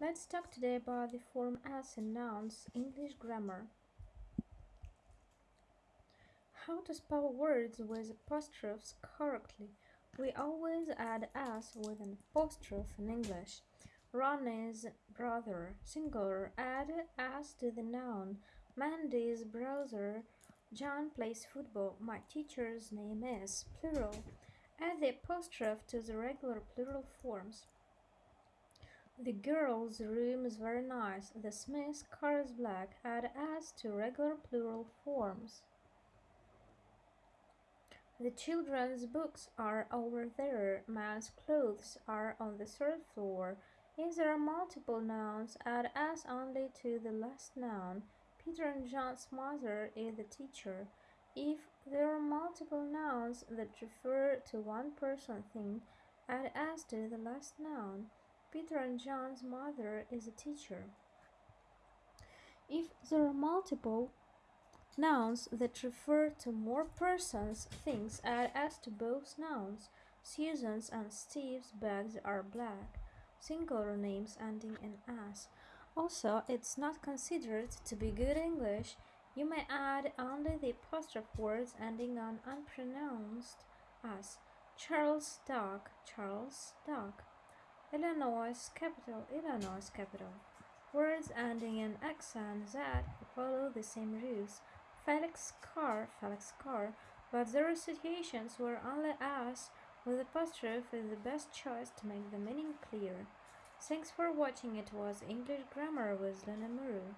Let's talk today about the form s in nouns, English grammar. How to spell words with apostrophes correctly. We always add s with an apostrophe in English. Ron is brother, singular, add s to the noun. Mandy's brother, John plays football. My teacher's name is, plural. Add the apostrophe to the regular plural forms. The girl's room is very nice. The Smith's car is black. Add s to regular plural forms. The children's books are over there. Man's clothes are on the third floor. If there are multiple nouns, add s only to the last noun. Peter and John's mother is the teacher. If there are multiple nouns that refer to one person thing, add s to the last noun. Peter and John's mother is a teacher. If there are multiple nouns that refer to more persons, things, add s to both nouns. Susan's and Steve's bags are black. Singular names ending in s. Also, it's not considered to be good English. You may add only the apostrophe words ending on unpronounced s. Charles' dog, Charles' dog. Illinois capital, Illinois capital. Words ending in X and Z follow the same rules. Felix car, Felix car, but there are situations where only S with apostrophe is the best choice to make the meaning clear. Thanks for watching. It was English Grammar with Lena Muru.